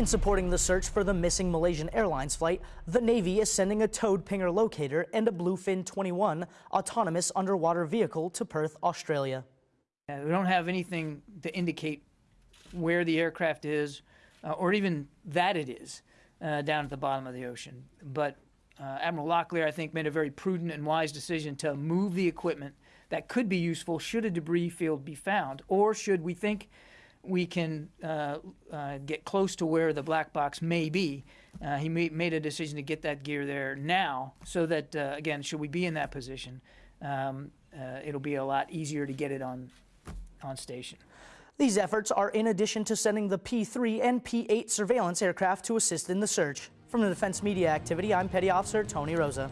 In supporting the search for the missing Malaysian Airlines flight, the Navy is sending a towed Pinger locator and a Bluefin 21 autonomous underwater vehicle to Perth, Australia. We don't have anything to indicate where the aircraft is, uh, or even that it is, uh, down at the bottom of the ocean. But uh, Admiral Locklear, I think, made a very prudent and wise decision to move the equipment that could be useful should a debris field be found, or should we think we can uh, uh, get close to where the black box may be. Uh, he made, made a decision to get that gear there now so that, uh, again, should we be in that position, um, uh, it'll be a lot easier to get it on, on station. These efforts are in addition to sending the P-3 and P-8 surveillance aircraft to assist in the search. From the Defense Media Activity, I'm Petty Officer Tony Rosa.